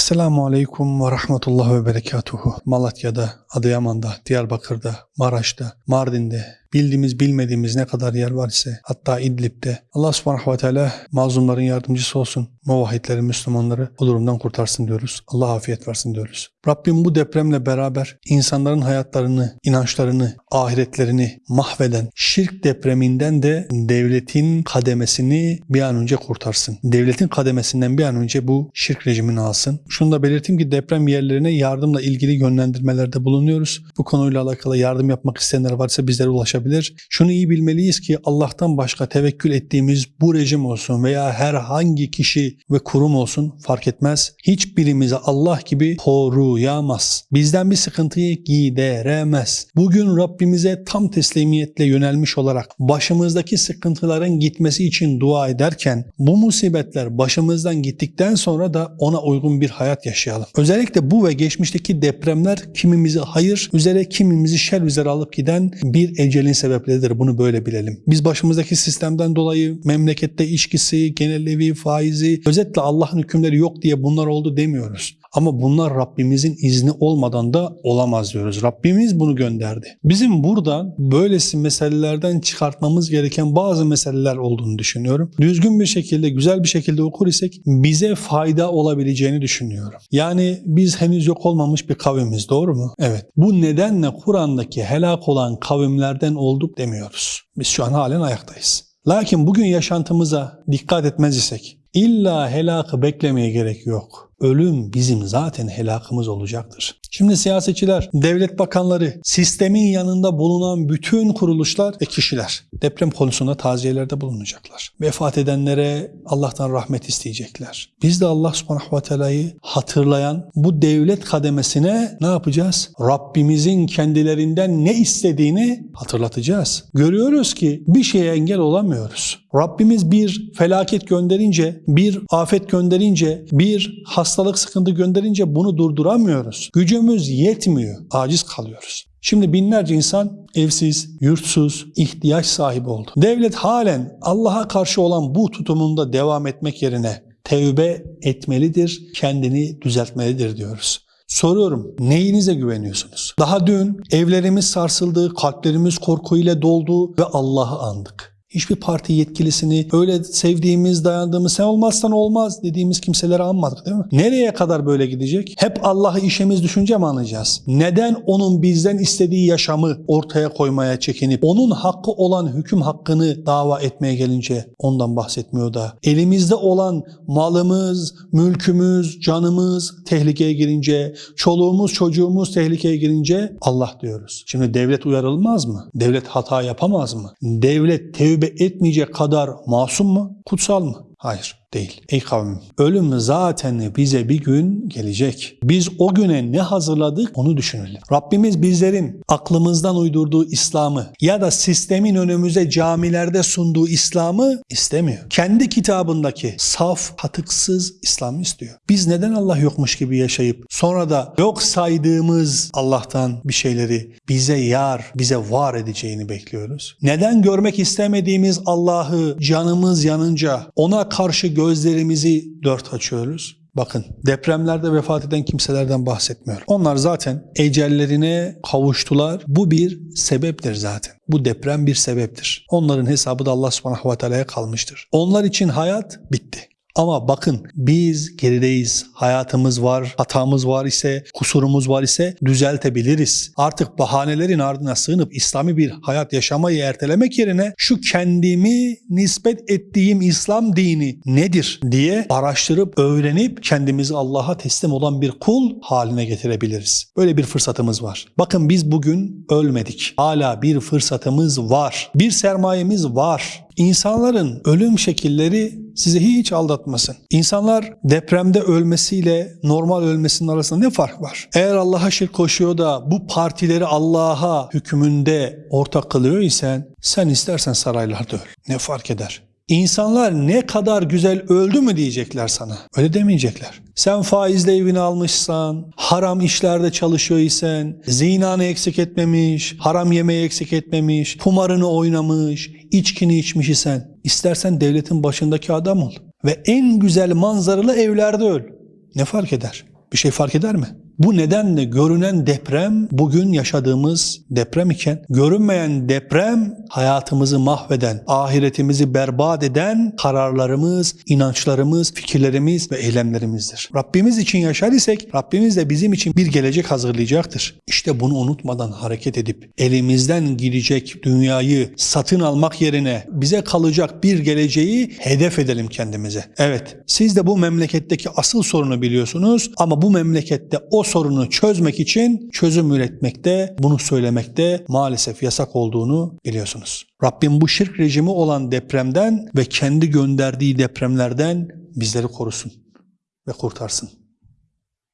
Esselamu Aleyküm ve Rahmetullah ve Berekatuhu. Malatya'da, Adıyaman'da, Diyarbakır'da, Maraş'ta, Mardin'de, bildiğimiz bilmediğimiz ne kadar yer var ise hatta İdlib'de Allah subhanahu ve teala mazlumların yardımcısı olsun. Muvahhidleri, Müslümanları bu durumdan kurtarsın diyoruz. Allah afiyet versin diyoruz. Rabbim bu depremle beraber insanların hayatlarını, inançlarını, ahiretlerini mahveden şirk depreminden de devletin kademesini bir an önce kurtarsın. Devletin kademesinden bir an önce bu şirk rejimini alsın. Şunu da belirteyim ki deprem yerlerine yardımla ilgili yönlendirmelerde bulunuyoruz. Bu konuyla alakalı yardım yapmak isteyenler varsa bizlere ulaşabilir. Şunu iyi bilmeliyiz ki Allah'tan başka tevekkül ettiğimiz bu rejim olsun veya herhangi kişi ve kurum olsun fark etmez. Hiçbirimize Allah gibi koruyamaz. Bizden bir sıkıntıyı gideremez. Bugün Rabbimize tam teslimiyetle yönelmiş olarak başımızdaki sıkıntıların gitmesi için dua ederken bu musibetler başımızdan gittikten sonra da ona uygun bir hayat yaşayalım. Özellikle bu ve geçmişteki depremler kimimizi hayır üzere kimimizi şer üzere alıp giden bir ecelin sebepleridir. Bunu böyle bilelim. Biz başımızdaki sistemden dolayı memlekette içkisi, genel faizi, özetle Allah'ın hükümleri yok diye bunlar oldu demiyoruz. Ama bunlar Rabbimizin izni olmadan da olamaz diyoruz. Rabbimiz bunu gönderdi. Bizim buradan böylesi meselelerden çıkartmamız gereken bazı meseleler olduğunu düşünüyorum. Düzgün bir şekilde, güzel bir şekilde okur isek bize fayda olabileceğini düşünüyorum. Yani biz henüz yok olmamış bir kavimiz doğru mu? Evet. Bu nedenle Kur'an'daki helak olan kavimlerden olduk demiyoruz. Biz şu an halen ayaktayız. Lakin bugün yaşantımıza dikkat etmez isek illa helakı beklemeye gerek yok ölüm bizim zaten helakımız olacaktır. Şimdi siyasetçiler, devlet bakanları, sistemin yanında bulunan bütün kuruluşlar ve kişiler deprem konusunda taziyelerde bulunacaklar. Vefat edenlere Allah'tan rahmet isteyecekler. Biz de Allah subhanahu ve teala'yı hatırlayan bu devlet kademesine ne yapacağız? Rabbimizin kendilerinden ne istediğini hatırlatacağız. Görüyoruz ki bir şeye engel olamıyoruz. Rabbimiz bir felaket gönderince, bir afet gönderince, bir hastalık sıkıntı gönderince bunu durduramıyoruz. Gücümüz yetmiyor, aciz kalıyoruz. Şimdi binlerce insan evsiz, yurtsuz, ihtiyaç sahibi oldu. Devlet halen Allah'a karşı olan bu tutumunda devam etmek yerine tevbe etmelidir, kendini düzeltmelidir diyoruz. Soruyorum neyinize güveniyorsunuz? Daha dün evlerimiz sarsıldı, kalplerimiz korkuyla doldu ve Allah'ı andık. Hiçbir parti yetkilisini öyle sevdiğimiz, dayandığımız sen olmazsan olmaz dediğimiz kimseleri anmadık değil mi? Nereye kadar böyle gidecek? Hep Allah'ı işimiz düşünce mi anlayacağız? Neden onun bizden istediği yaşamı ortaya koymaya çekinip onun hakkı olan hüküm hakkını dava etmeye gelince ondan bahsetmiyor da elimizde olan malımız, mülkümüz, canımız tehlikeye girince, çoluğumuz, çocuğumuz tehlikeye girince Allah diyoruz. Şimdi devlet uyarılmaz mı? Devlet hata yapamaz mı? Devlet tevbe etmeyecek kadar masum mu? Kutsal mı? Hayır değil. Ey kavmim ölüm zaten bize bir gün gelecek. Biz o güne ne hazırladık onu düşünelim. Rabbimiz bizlerin aklımızdan uydurduğu İslam'ı ya da sistemin önümüze camilerde sunduğu İslam'ı istemiyor. Kendi kitabındaki saf, katıksız İslam'ı istiyor. Biz neden Allah yokmuş gibi yaşayıp sonra da yok saydığımız Allah'tan bir şeyleri bize yar, bize var edeceğini bekliyoruz? Neden görmek istemediğimiz Allah'ı canımız yanınca ona karşı gözlerimizi dört açıyoruz. Bakın depremlerde vefat eden kimselerden bahsetmiyorum. Onlar zaten ecellerine kavuştular. Bu bir sebeptir zaten. Bu deprem bir sebeptir. Onların hesabı da Allah subhanahu ve teala'ya kalmıştır. Onlar için hayat bitti. Ama bakın biz gerideyiz. Hayatımız var, hatamız var ise, kusurumuz var ise düzeltebiliriz. Artık bahanelerin ardına sığınıp İslami bir hayat yaşamayı ertelemek yerine şu kendimi nispet ettiğim İslam dini nedir diye araştırıp, öğrenip kendimizi Allah'a teslim olan bir kul haline getirebiliriz. Böyle bir fırsatımız var. Bakın biz bugün ölmedik. Hala bir fırsatımız var. Bir sermayemiz var. İnsanların ölüm şekilleri sizi hiç aldatmasın. İnsanlar depremde ölmesiyle normal ölmesinin arasında ne fark var? Eğer Allah'a şirk koşuyor da bu partileri Allah'a hükmünde ortak kılıyor isen sen istersen saraylarda öl. Ne fark eder? İnsanlar ne kadar güzel öldü mü diyecekler sana. Öyle demeyecekler. Sen faizle evini almışsan, haram işlerde çalışıyor isen, zinanı eksik etmemiş, haram yemeği eksik etmemiş, kumarını oynamış, içkini içmiş isen, istersen devletin başındaki adam ol. Ve en güzel manzaralı evlerde öl. Ne fark eder? Bir şey fark eder mi? Bu nedenle görünen deprem bugün yaşadığımız deprem iken görünmeyen deprem hayatımızı mahveden, ahiretimizi berbat eden kararlarımız, inançlarımız, fikirlerimiz ve eylemlerimizdir. Rabbimiz için yaşar isek Rabbimiz de bizim için bir gelecek hazırlayacaktır. İşte bunu unutmadan hareket edip elimizden gidecek dünyayı satın almak yerine bize kalacak bir geleceği hedef edelim kendimize. Evet siz de bu memleketteki asıl sorunu biliyorsunuz ama bu memlekette o sorunu çözmek için çözüm üretmekte, bunu söylemekte maalesef yasak olduğunu biliyorsunuz. Rabbim bu şirk rejimi olan depremden ve kendi gönderdiği depremlerden bizleri korusun ve kurtarsın.